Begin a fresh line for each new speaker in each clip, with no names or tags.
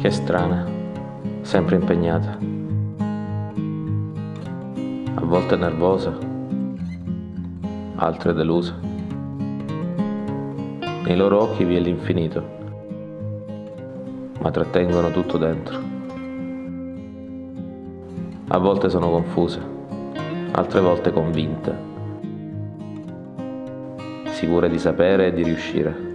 Che strana, sempre impegnata. A volte nervosa, altre delusa. Nei loro occhi vi è l'infinito, ma trattengono tutto dentro. A volte sono confuse, altre volte convinte, sicure di sapere e di riuscire.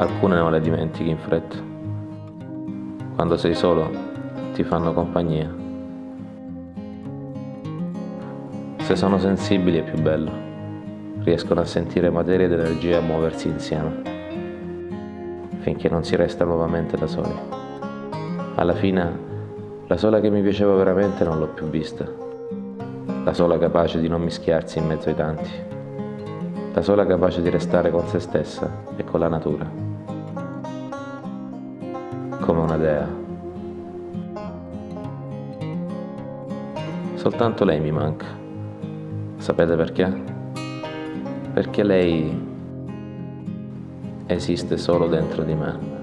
Alcune non le dimentichi in fretta. Quando sei solo ti fanno compagnia. Se sono sensibili è più bello. Riescono a sentire materia ed energia a muoversi insieme. Finché non si resta nuovamente da soli. Alla fine, la sola che mi piaceva veramente non l'ho più vista. La sola capace di non mischiarsi in mezzo ai tanti. La sola capace di restare con se stessa e con la natura come una dea. Soltanto lei mi manca. Sapete perché? Perché lei esiste solo dentro di me.